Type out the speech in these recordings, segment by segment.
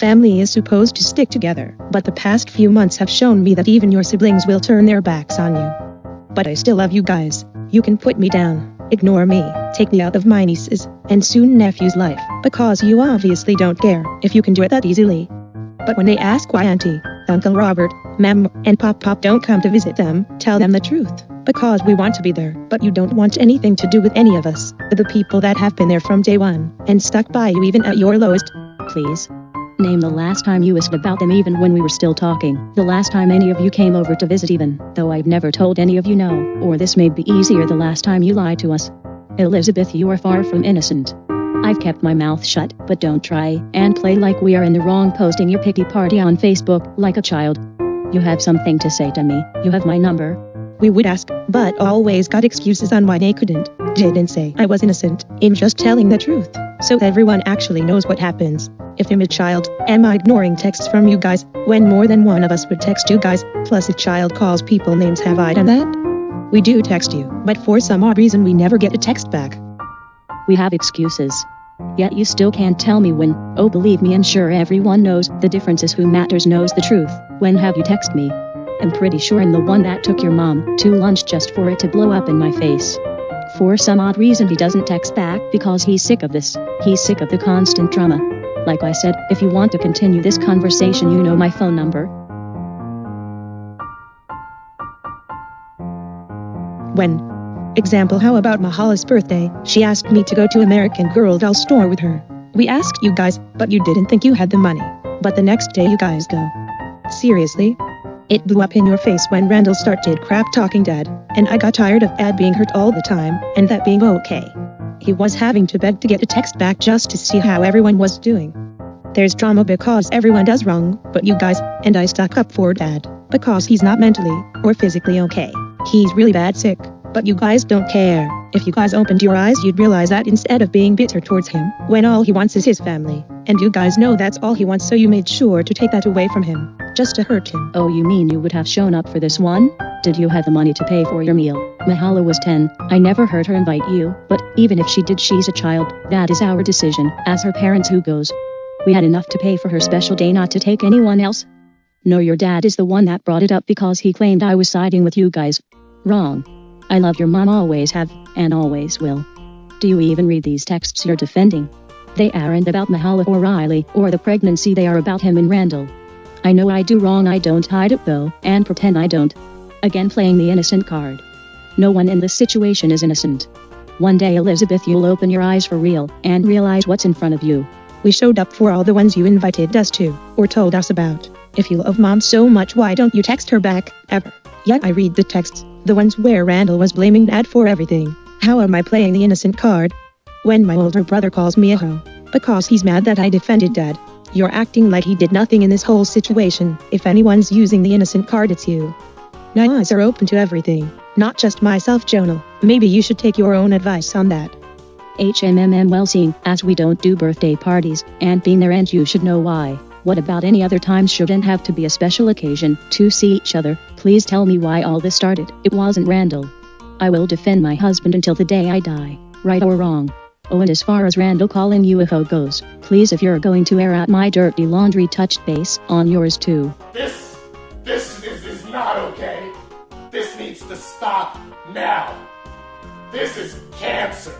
family is supposed to stick together, but the past few months have shown me that even your siblings will turn their backs on you. But I still love you guys. You can put me down, ignore me, take me out of my niece's and soon nephew's life, because you obviously don't care if you can do it that easily. But when they ask why Auntie, Uncle Robert, Mem, and Pop Pop don't come to visit them, tell them the truth. Because we want to be there, but you don't want anything to do with any of us, the people that have been there from day one, and stuck by you even at your lowest. Please. Name the last time you asked about them even when we were still talking. The last time any of you came over to visit even, though I've never told any of you no, or this may be easier the last time you lied to us. Elizabeth you are far from innocent. I've kept my mouth shut, but don't try and play like we are in the wrong posting your pity party on Facebook like a child. You have something to say to me, you have my number. We would ask, but always got excuses on why they couldn't. Didn't say I was innocent, in just telling the truth, so everyone actually knows what happens. If I'm a child, am I ignoring texts from you guys, when more than one of us would text you guys, plus a child calls people names have I done that? We do text you, but for some odd reason we never get a text back. We have excuses. Yet you still can't tell me when, oh believe me I'm sure everyone knows, the difference is who matters knows the truth. When have you text me? I'm pretty sure I'm the one that took your mom to lunch just for it to blow up in my face. For some odd reason he doesn't text back because he's sick of this. He's sick of the constant drama. Like I said, if you want to continue this conversation you know my phone number. When? Example how about Mahala's birthday, she asked me to go to American Girl doll store with her. We asked you guys, but you didn't think you had the money. But the next day you guys go. Seriously? It blew up in your face when Randall started crap talking dad, and I got tired of dad being hurt all the time, and that being okay. He was having to beg to get a text back just to see how everyone was doing. There's drama because everyone does wrong, but you guys, and I stuck up for dad, because he's not mentally, or physically okay. He's really bad sick, but you guys don't care. If you guys opened your eyes you'd realize that instead of being bitter towards him, when all he wants is his family, and you guys know that's all he wants so you made sure to take that away from him, just to hurt him. Oh you mean you would have shown up for this one? Did you have the money to pay for your meal? Mahala was 10. I never heard her invite you, but even if she did she's a child. That is our decision, as her parents who goes. We had enough to pay for her special day not to take anyone else. No your dad is the one that brought it up because he claimed I was siding with you guys. Wrong. I love your mom always have, and always will. Do you even read these texts you're defending? They aren't about Mahala or Riley, or the pregnancy they are about him and Randall. I know I do wrong I don't hide it though, and pretend I don't. Again playing the innocent card. No one in this situation is innocent. One day Elizabeth you'll open your eyes for real, and realize what's in front of you. We showed up for all the ones you invited us to, or told us about. If you love mom so much why don't you text her back, ever? Yet I read the texts, the ones where Randall was blaming dad for everything. How am I playing the innocent card? When my older brother calls me a hoe. Because he's mad that I defended dad. You're acting like he did nothing in this whole situation. If anyone's using the innocent card it's you. My eyes are open to everything. Not just myself Jonah. Maybe you should take your own advice on that. HMMM well seen, as we don't do birthday parties, and being there and you should know why. What about any other time shouldn't have to be a special occasion to see each other? Please tell me why all this started. It wasn't Randall. I will defend my husband until the day I die, right or wrong. Oh and as far as Randall calling UFO goes, please if you're going to air out my dirty laundry touch base on yours too. This, this is, is not okay. This needs to stop now. This is cancer.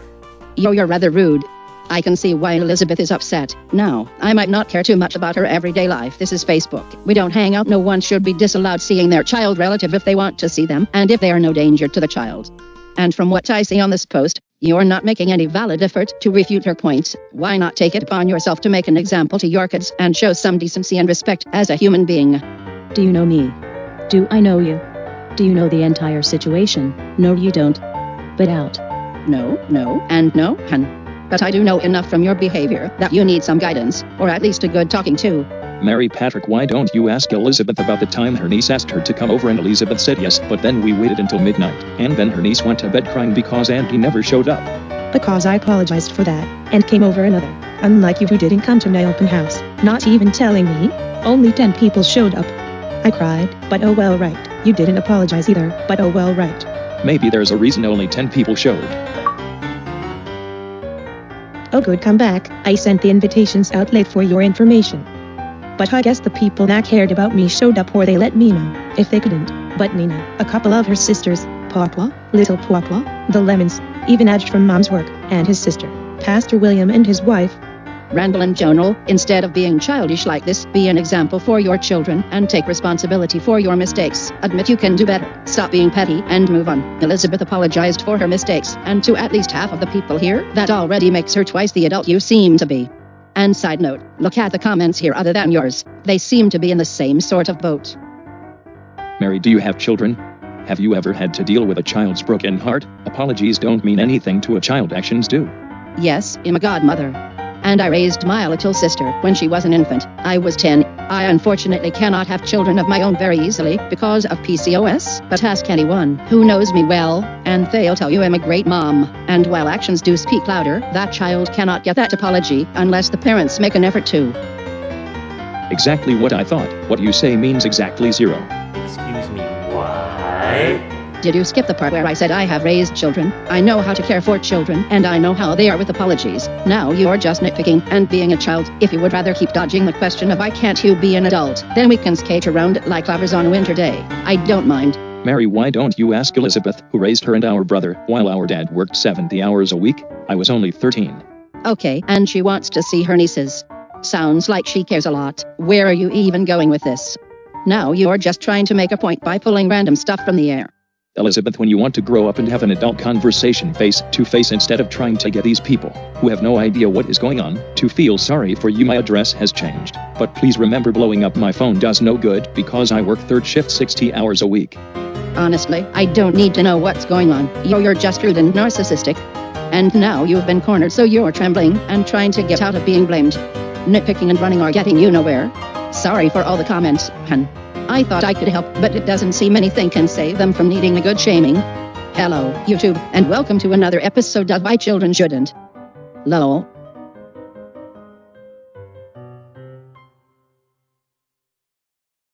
Yo, you're rather rude. I can see why Elizabeth is upset. Now, I might not care too much about her everyday life. This is Facebook. We don't hang out. No one should be disallowed seeing their child relative if they want to see them, and if they are no danger to the child. And from what I see on this post, you're not making any valid effort to refute her points. Why not take it upon yourself to make an example to your kids and show some decency and respect as a human being? Do you know me? Do I know you? Do you know the entire situation? No, you don't. But out. No, no, and no, hun. But I do know enough from your behavior that you need some guidance, or at least a good talking to. Mary Patrick, why don't you ask Elizabeth about the time her niece asked her to come over and Elizabeth said yes, but then we waited until midnight, and then her niece went to bed crying because Auntie never showed up. Because I apologized for that, and came over another. Unlike you who didn't come to my open house, not even telling me. Only 10 people showed up. I cried, but oh well right. You didn't apologize either, but oh well right. Maybe there's a reason only 10 people showed. Oh good come back, I sent the invitations out late for your information. But I guess the people that cared about me showed up or they let me know if they couldn't. But Nina, a couple of her sisters, Papa, Little Papa, the Lemons, even Edge from Mom's work, and his sister, Pastor William and his wife, Randall and Jonal, instead of being childish like this, be an example for your children and take responsibility for your mistakes. Admit you can do better. Stop being petty and move on. Elizabeth apologized for her mistakes, and to at least half of the people here, that already makes her twice the adult you seem to be. And side note, look at the comments here other than yours. They seem to be in the same sort of boat. Mary, do you have children? Have you ever had to deal with a child's broken heart? Apologies don't mean anything to a child, actions do. Yes, I'm a godmother. And I raised my little sister when she was an infant. I was 10. I unfortunately cannot have children of my own very easily because of PCOS, but ask anyone who knows me well, and they'll tell you I'm a great mom. And while actions do speak louder, that child cannot get that apology unless the parents make an effort to. Exactly what I thought. What you say means exactly zero. Excuse me, what? Did you skip the part where I said I have raised children? I know how to care for children, and I know how they are with apologies. Now you're just nitpicking and being a child. If you would rather keep dodging the question of why can't you be an adult, then we can skate around it like lovers on a winter day. I don't mind. Mary, why don't you ask Elizabeth, who raised her and our brother, while our dad worked 70 hours a week? I was only 13. Okay, and she wants to see her nieces. Sounds like she cares a lot. Where are you even going with this? Now you're just trying to make a point by pulling random stuff from the air. Elizabeth, when you want to grow up and have an adult conversation face to face instead of trying to get these people, who have no idea what is going on, to feel sorry for you, my address has changed. But please remember blowing up my phone does no good because I work third shift 60 hours a week. Honestly, I don't need to know what's going on. You're, you're just rude and narcissistic. And now you've been cornered, so you're trembling and trying to get out of being blamed. Nitpicking and running are getting you nowhere. Sorry for all the comments, hun. I thought I could help, but it doesn't seem anything can save them from needing a good shaming. Hello, YouTube, and welcome to another episode of Why Children Shouldn't. Lol.